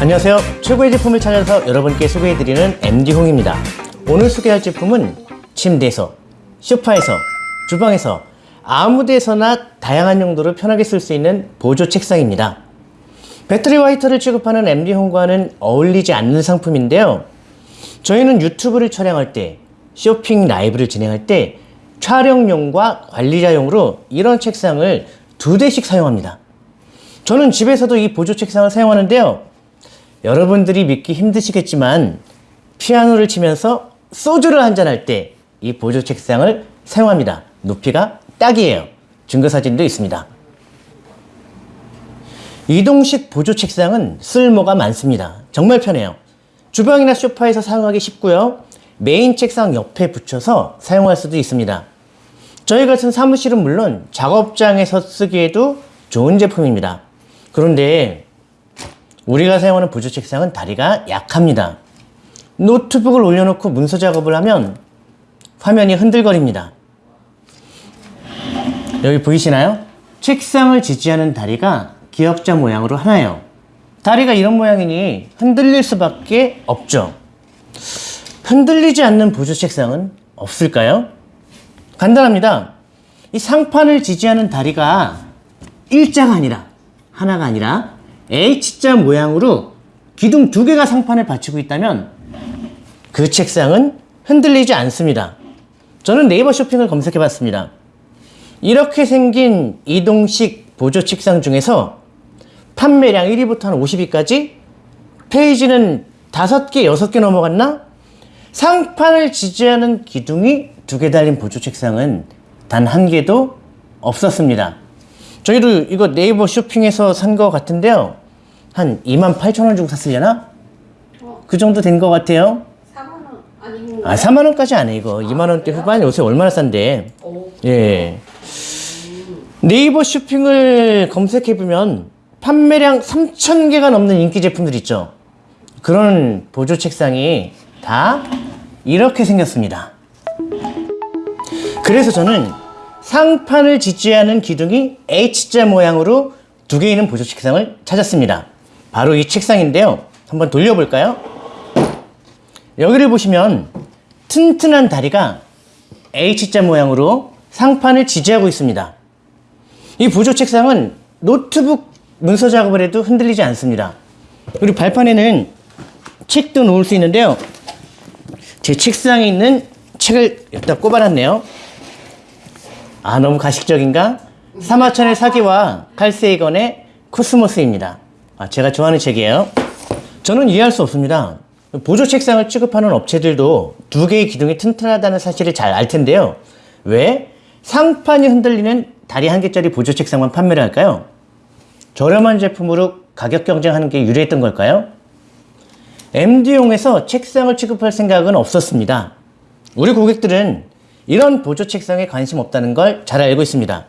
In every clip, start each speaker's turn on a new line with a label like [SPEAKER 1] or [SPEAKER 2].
[SPEAKER 1] 안녕하세요. 최고의 제품을 찾아서 여러분께 소개해드리는 MD홍입니다. 오늘 소개할 제품은 침대에서, 소파에서, 주방에서 아무 데서나 다양한 용도로 편하게 쓸 수 있는 보조 책상입니다. 배터리와 히터를 취급하는 MD홈과는 어울리지 않는 상품인데요. 저희는 유튜브를 촬영할 때, 쇼핑 라이브를 진행할 때 촬영용과 관리자용으로 이런 책상을 두 대씩 사용합니다. 저는 집에서도 이 보조 책상을 사용하는데요. 여러분들이 믿기 힘드시겠지만 피아노를 치면서 소주를 한잔할 때 이 보조 책상을 사용합니다. 높이가 딱이에요. 증거 사진도 있습니다. 이동식 보조 책상은 쓸모가 많습니다. 정말 편해요. 주방이나 소파에서 사용하기 쉽고요. 메인 책상 옆에 붙여서 사용할 수도 있습니다. 저희 같은 사무실은 물론 작업장에서 쓰기에도 좋은 제품입니다. 그런데 우리가 사용하는 보조 책상은 다리가 약합니다. 노트북을 올려놓고 문서 작업을 하면 화면이 흔들거립니다. 여기 보이시나요? 책상을 지지하는 다리가 기역자 모양으로 하나요. 다리가 이런 모양이니 흔들릴 수밖에 없죠. 흔들리지 않는 보조 책상은 없을까요? 간단합니다. 이 상판을 지지하는 다리가 일자가 아니라 하나가 아니라 H자 모양으로 기둥 두 개가 상판을 받치고 있다면 그 책상은 흔들리지 않습니다. 저는 네이버 쇼핑을 검색해 봤습니다. 이렇게 생긴 이동식 보조 책상 중에서 판매량 1위부터 한 50위까지 페이지는 5개, 6개 넘어갔나? 상판을 지지하는 기둥이 두 개 달린 보조 책상은 단 한 개도 없었습니다. 저희도 이거 네이버 쇼핑에서 산 거 같은데요. 한 2만 8천 원 주고 샀으려나? 그 정도 된것 같아요.
[SPEAKER 2] 4만원 아니고
[SPEAKER 1] 아, 4만 원까지 안 해, 이거. 2만 원대 후반 요새 얼마나 싼데.
[SPEAKER 2] 오.
[SPEAKER 1] 예. 네이버 쇼핑을 검색해보면 판매량 3,000개가 넘는 인기 제품들 있죠. 그런 보조 책상이 다 이렇게 생겼습니다. 그래서 저는 상판을 지지하는 기둥이 H자 모양으로 두 개 있는 보조 책상을 찾았습니다. 바로 이 책상인데요. 한번 돌려볼까요? 여기를 보시면 튼튼한 다리가 H자 모양으로 상판을 지지하고 있습니다. 이 보조 책상은 노트북 문서 작업을 해도 흔들리지 않습니다. 그리고 발판에는 책도 놓을 수 있는데요. 제 책상에 있는 책을 여기다 꼽아놨네요. 아, 너무 가식적인가? 사마천의 사기와 칼세이건의 코스모스입니다. 아, 제가 좋아하는 책이에요. 저는 이해할 수 없습니다. 보조 책상을 취급하는 업체들도 두 개의 기둥이 튼튼하다는 사실을 잘 알 텐데요. 왜 상판이 흔들리는 다리 한 개짜리 보조 책상만 판매를 할까요? 저렴한 제품으로 가격 경쟁하는 게 유리했던 걸까요? MD용에서 책상을 취급할 생각은 없었습니다. 우리 고객들은 이런 보조 책상에 관심 없다는 걸 잘 알고 있습니다.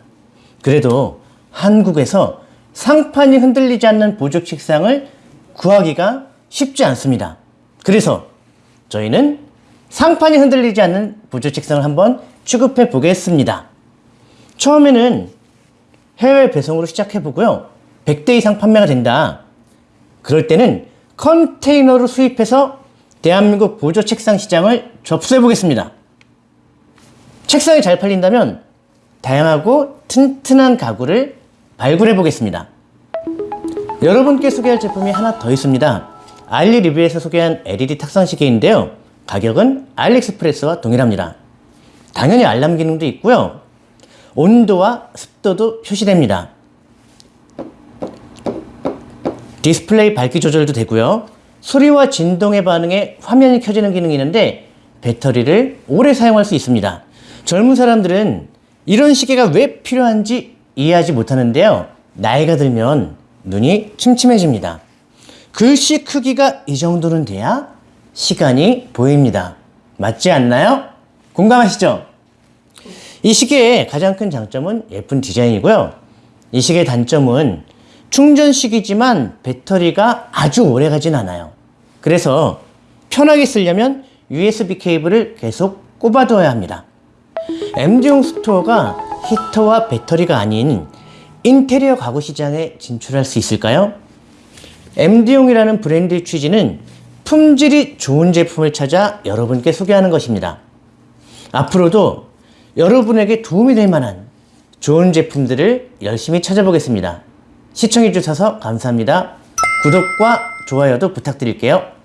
[SPEAKER 1] 그래도 한국에서 상판이 흔들리지 않는 보조 책상을 구하기가 쉽지 않습니다. 그래서 저희는 상판이 흔들리지 않는 보조 책상을 한번 취급해 보겠습니다. 처음에는 해외 배송으로 시작해 보고요. 100대 이상 판매가 된다. 그럴 때는 컨테이너로 수입해서 대한민국 보조 책상 시장을 접수해 보겠습니다. 책상이 잘 팔린다면 다양하고 튼튼한 가구를 발굴해 보겠습니다. 여러분께 소개할 제품이 하나 더 있습니다. 알리 리뷰에서 소개한 LED 탁상 시계인데요. 가격은 알리익스프레스와 동일합니다. 당연히 알람 기능도 있고요. 온도와 습도도 표시됩니다. 디스플레이 밝기 조절도 되고요. 소리와 진동에 반응해 화면이 켜지는 기능이 있는데 배터리를 오래 사용할 수 있습니다. 젊은 사람들은 이런 시계가 왜 필요한지 이해하지 못하는데요. 나이가 들면 눈이 침침해집니다. 글씨 크기가 이 정도는 돼야 시간이 보입니다. 맞지 않나요? 공감하시죠? 이 시계의 가장 큰 장점은 예쁜 디자인이고요. 이 시계의 단점은 충전식이지만 배터리가 아주 오래 가진 않아요. 그래서 편하게 쓰려면 USB 케이블을 계속 꼽아둬야 합니다. MD용 스토어가 히터와 배터리가 아닌 인테리어 가구 시장에 진출할 수 있을까요? MD용이라는 브랜드의 취지는 품질이 좋은 제품을 찾아 여러분께 소개하는 것입니다. 앞으로도 여러분에게 도움이 될 만한 좋은 제품들을 열심히 찾아보겠습니다. 시청해주셔서 감사합니다. 구독과 좋아요도 부탁드릴게요.